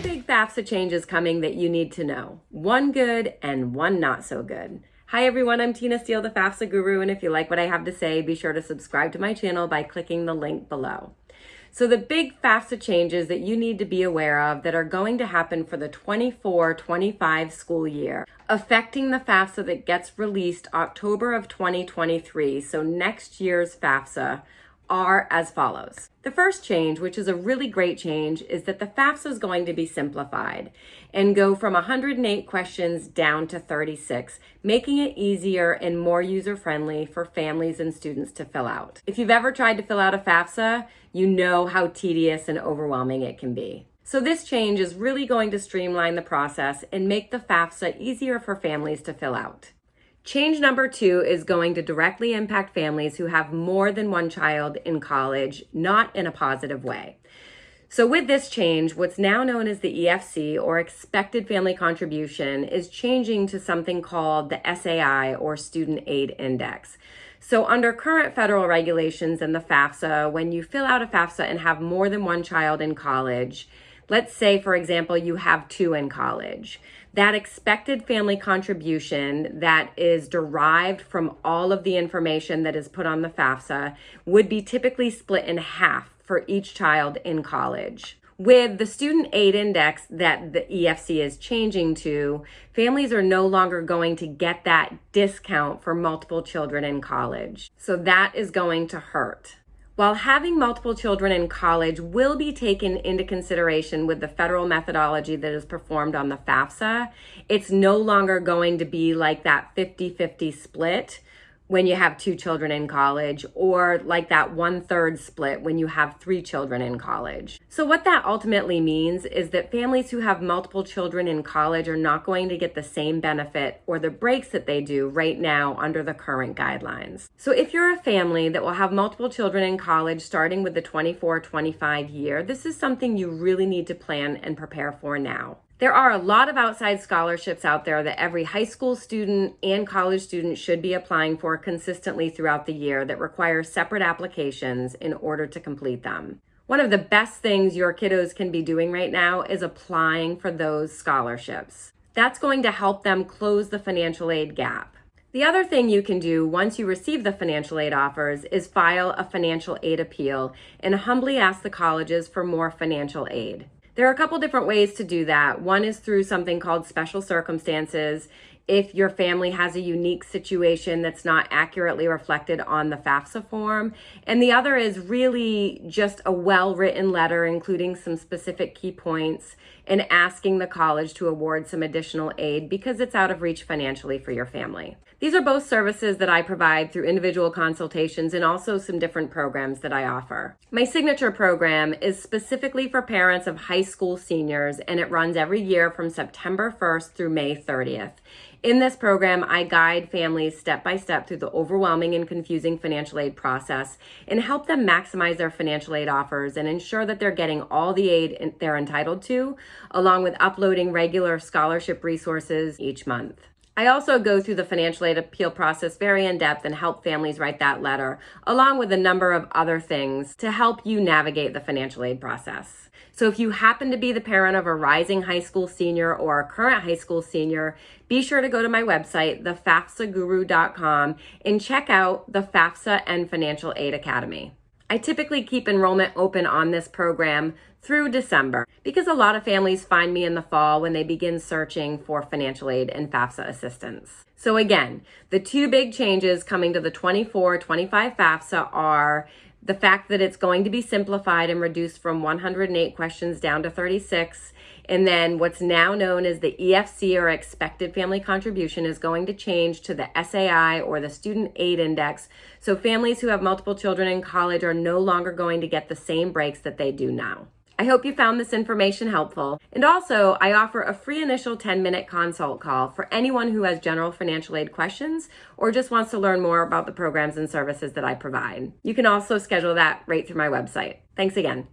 FAFSA changes coming that you need to know. One good and one not so good. Hi everyone, I'm Tina Steele, the FAFSA guru, and if you like what I have to say, be sure to subscribe to my channel by clicking the link below. So the big FAFSA changes that you need to be aware of that are going to happen for the 24-25 school year, affecting the FAFSA that gets released October of 2023, so next year's FAFSA, are as follows. The first change, which is a really great change, is that the FAFSA is going to be simplified and go from 108 questions down to 36, making it easier and more user-friendly for families and students to fill out. If you've ever tried to fill out a FAFSA, you know how tedious and overwhelming it can be. So this change is really going to streamline the process and make the FAFSA easier for families to fill out. Change number two is going to directly impact families who have more than one child in college, not in a positive way. So with this change, what's now known as the EFC or expected family contribution is changing to something called the SAI or Student Aid Index. So under current federal regulations and the FAFSA, when you fill out a FAFSA and have more than one child in college, Let's say, for example, you have two in college. That expected family contribution that is derived from all of the information that is put on the FAFSA would be typically split in half for each child in college. With the student aid index that the EFC is changing to, families are no longer going to get that discount for multiple children in college. So that is going to hurt. While having multiple children in college will be taken into consideration with the federal methodology that is performed on the FAFSA, it's no longer going to be like that 50-50 split when you have two children in college or like that one third split when you have three children in college. So what that ultimately means is that families who have multiple children in college are not going to get the same benefit or the breaks that they do right now under the current guidelines. So if you're a family that will have multiple children in college starting with the 24-25 year, this is something you really need to plan and prepare for now. There are a lot of outside scholarships out there that every high school student and college student should be applying for consistently throughout the year that require separate applications in order to complete them. One of the best things your kiddos can be doing right now is applying for those scholarships. That's going to help them close the financial aid gap. The other thing you can do once you receive the financial aid offers is file a financial aid appeal and humbly ask the colleges for more financial aid. There are a couple different ways to do that. One is through something called special circumstances. If your family has a unique situation that's not accurately reflected on the FAFSA form. And the other is really just a well-written letter, including some specific key points and asking the college to award some additional aid because it's out of reach financially for your family. These are both services that I provide through individual consultations and also some different programs that I offer. My signature program is specifically for parents of high school seniors and it runs every year from September 1st through May 30th. In this program, I guide families step by step through the overwhelming and confusing financial aid process and help them maximize their financial aid offers and ensure that they're getting all the aid they're entitled to, along with uploading regular scholarship resources each month. I also go through the financial aid appeal process very in depth and help families write that letter, along with a number of other things to help you navigate the financial aid process. So if you happen to be the parent of a rising high school senior or a current high school senior, be sure to go to my website, thefafsaguru.com, and check out the FAFSA and Financial Aid Academy. I typically keep enrollment open on this program through December because a lot of families find me in the fall when they begin searching for financial aid and FAFSA assistance. So again, the two big changes coming to the 24-25 FAFSA are the fact that it's going to be simplified and reduced from 108 questions down to 36. And then what's now known as the EFC or expected family contribution is going to change to the SAI or the student aid index. So families who have multiple children in college are no longer going to get the same breaks that they do now. I hope you found this information helpful. And also, I offer a free initial 10-minute consult call for anyone who has general financial aid questions or just wants to learn more about the programs and services that I provide. You can also schedule that right through my website. Thanks again.